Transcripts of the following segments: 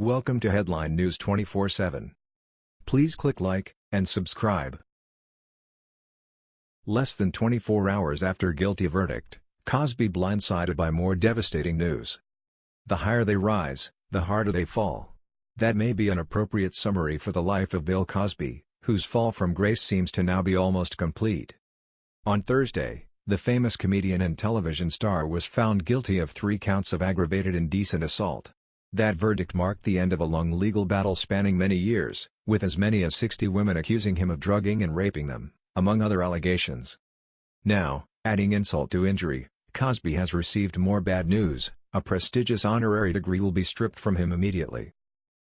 Welcome to Headline News 24/7. Please click like and subscribe. Less than 24 hours after guilty verdict, Cosby blindsided by more devastating news. The higher they rise, the harder they fall. That may be an appropriate summary for the life of Bill Cosby, whose fall from grace seems to now be almost complete. On Thursday, the famous comedian and television star was found guilty of three counts of aggravated indecent assault. That verdict marked the end of a long legal battle spanning many years, with as many as 60 women accusing him of drugging and raping them, among other allegations. Now, adding insult to injury, Cosby has received more bad news, a prestigious honorary degree will be stripped from him immediately.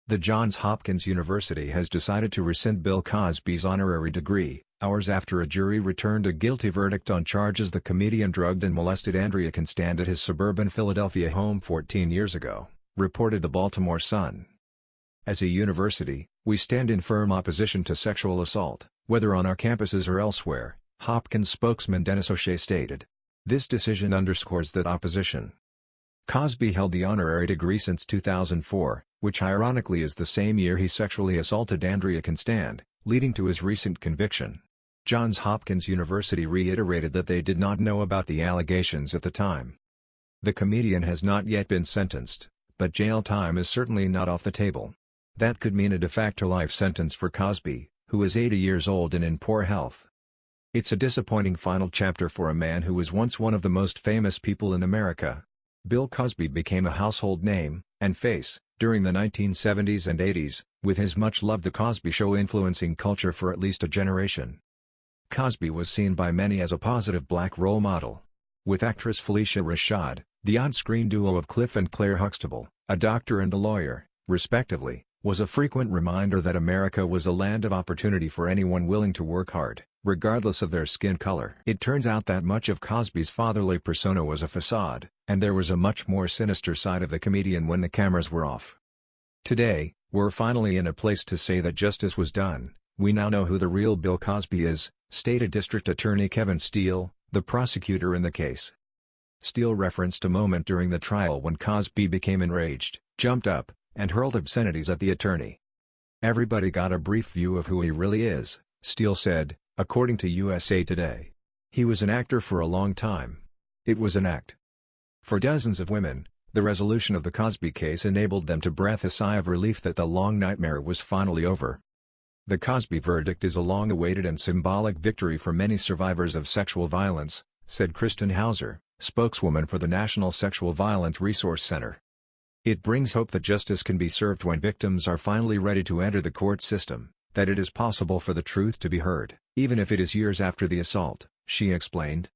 The Johns Hopkins University has decided to rescind Bill Cosby's honorary degree, hours after a jury returned a guilty verdict on charges the comedian drugged and molested Andrea Constand at his suburban Philadelphia home 14 years ago, reported the Baltimore Sun. As a university, we stand in firm opposition to sexual assault, whether on our campuses or elsewhere, Hopkins spokesman Dennis O'Shea stated. This decision underscores that opposition. Cosby held the honorary degree since 2004, which ironically is the same year he sexually assaulted Andrea Constand, leading to his recent conviction. Johns Hopkins University reiterated that they did not know about the allegations at the time. The comedian has not yet been sentenced, but jail time is certainly not off the table. That could mean a de facto life sentence for Cosby, who is 80 years old and in poor health. It's a disappointing final chapter for a man who was once one of the most famous people in America. Bill Cosby became a household name, and face, during the 1970s and 80s, with his much-loved The Cosby Show influencing culture for at least a generation. Cosby was seen by many as a positive black role model. With actress Phylicia Rashad, the on-screen duo of Cliff and Claire Huxtable, a doctor and a lawyer, respectively, was a frequent reminder that America was a land of opportunity for anyone willing to work hard, regardless of their skin color. It turns out that much of Cosby's fatherly persona was a facade, and there was a much more sinister side of the comedian when the cameras were off. Today, we're finally in a place to say that justice was done, we now know who the real Bill Cosby is, stated District Attorney Kevin Steele, the prosecutor in the case. Steele referenced a moment during the trial when Cosby became enraged, jumped up, and hurled obscenities at the attorney. Everybody got a brief view of who he really is, Steele said, according to USA Today. He was an actor for a long time. It was an act. For dozens of women, the resolution of the Cosby case enabled them to breathe a sigh of relief that the long nightmare was finally over. The Cosby verdict is a long-awaited and symbolic victory for many survivors of sexual violence, said Kristen Houser, spokeswoman for the National Sexual Violence Resource Center. It brings hope that justice can be served when victims are finally ready to enter the court system, that it is possible for the truth to be heard, even if it is years after the assault, she explained.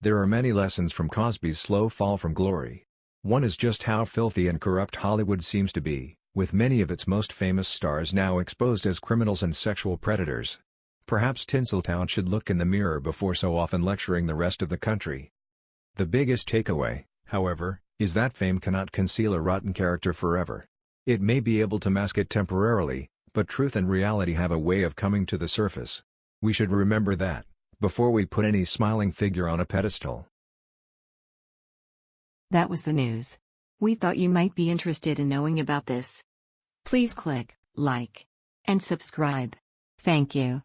There are many lessons from Cosby's slow fall from glory. One is just how filthy and corrupt Hollywood seems to be with many of its most famous stars now exposed as criminals and sexual predators. Perhaps Tinseltown should look in the mirror before so often lecturing the rest of the country. The biggest takeaway, however, is that fame cannot conceal a rotten character forever. It may be able to mask it temporarily, but truth and reality have a way of coming to the surface. We should remember that, before we put any smiling figure on a pedestal. That was the news. We thought you might be interested in knowing about this. Please click like and subscribe. Thank you.